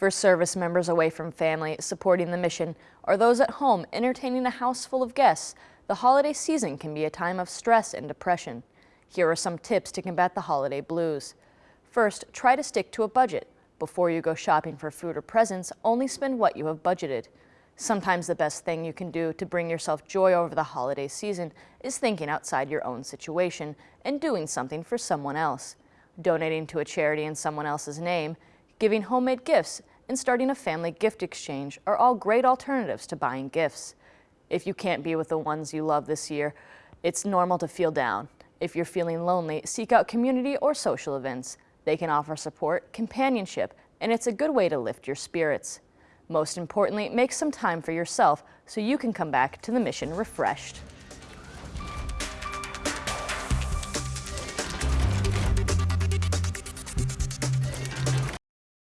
For service members away from family supporting the mission or those at home entertaining a house full of guests, the holiday season can be a time of stress and depression. Here are some tips to combat the holiday blues. First, try to stick to a budget. Before you go shopping for food or presents, only spend what you have budgeted. Sometimes the best thing you can do to bring yourself joy over the holiday season is thinking outside your own situation and doing something for someone else. Donating to a charity in someone else's name, giving homemade gifts, and starting a family gift exchange are all great alternatives to buying gifts. If you can't be with the ones you love this year, it's normal to feel down. If you're feeling lonely, seek out community or social events. They can offer support, companionship, and it's a good way to lift your spirits. Most importantly, make some time for yourself so you can come back to the mission refreshed.